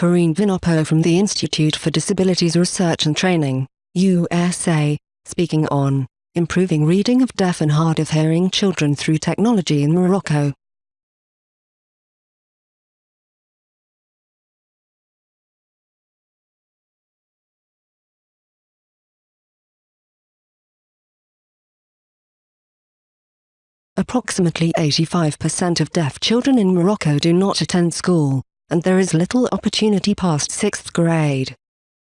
Corinne Vinopol from the Institute for Disabilities Research and Training, USA, speaking on improving reading of deaf and hard of hearing children through technology in Morocco. Approximately 85% of deaf children in Morocco do not attend school, and there is little opportunity past 6th grade.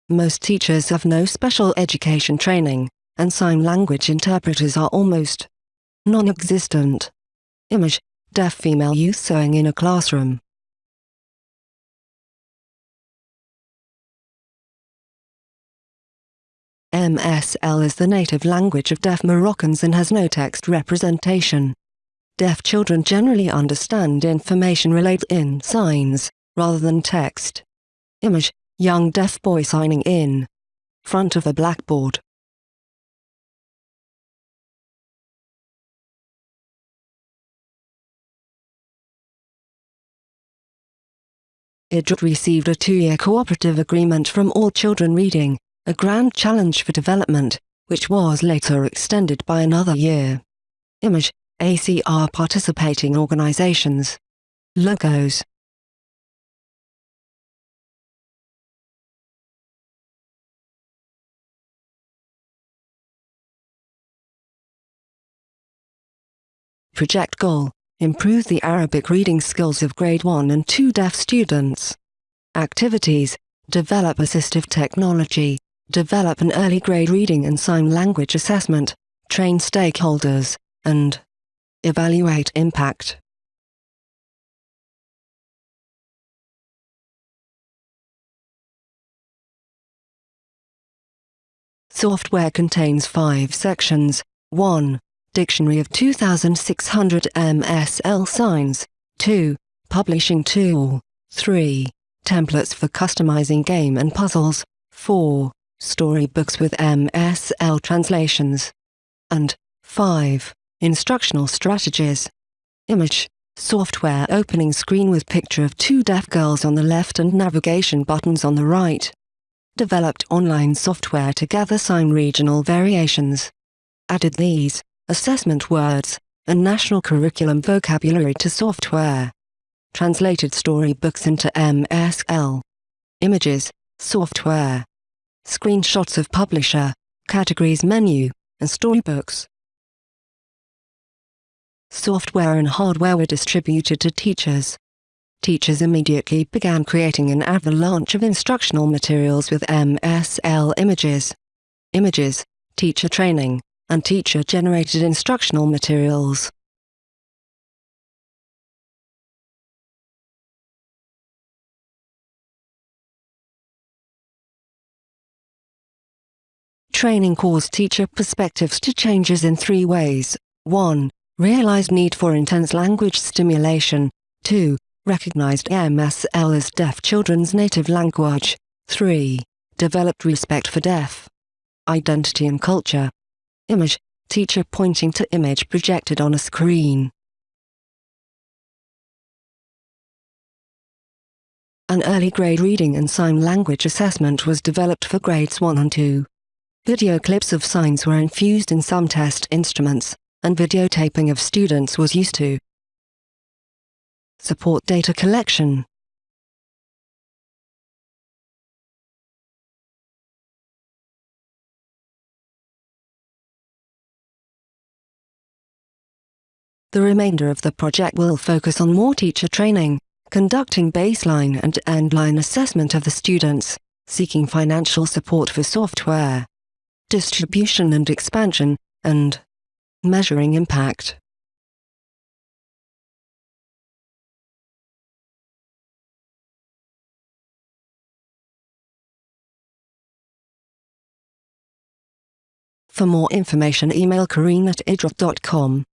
Most teachers have no special education training, and sign language interpreters are almost non-existent. Image, deaf female youth sewing in a classroom. MSL is the native language of deaf Moroccans and has no text representation. Deaf children generally understand information relayed in signs, rather than text. Image, young deaf boy signing in. Front of a blackboard. IDRT received a two-year cooperative agreement from All Children Reading, a grand challenge for development, which was later extended by another year. Image, ACR participating organizations. Logos Project Goal Improve the Arabic reading skills of Grade 1 and 2 deaf students. Activities Develop assistive technology. Develop an early grade reading and sign language assessment. Train stakeholders. And Evaluate impact. Software contains five sections. 1. Dictionary of 2600 MSL signs. 2. Publishing tool. 3. Templates for customizing game and puzzles. 4. Storybooks with MSL translations. And 5. Instructional strategies. Image. Software opening screen with picture of two deaf girls on the left and navigation buttons on the right. Developed online software to gather sign regional variations. Added these, assessment words, and national curriculum vocabulary to software. Translated storybooks into MSL. Images, software. Screenshots of publisher, categories menu, and storybooks software and hardware were distributed to teachers. Teachers immediately began creating an avalanche of instructional materials with MSL images. Images, teacher training, and teacher-generated instructional materials. Training caused teacher perspectives to changes in three ways. 1 realized need for intense language stimulation. 2. Recognized MSL as deaf children's native language. 3. Developed respect for deaf identity and culture. Image, teacher pointing to image projected on a screen. An early grade reading and sign language assessment was developed for grades 1 and 2. Video clips of signs were infused in some test instruments and videotaping of students was used to support data collection. The remainder of the project will focus on more teacher training, conducting baseline and endline assessment of the students, seeking financial support for software, distribution and expansion, and Measuring impact. For more information email corinne at idrt.com.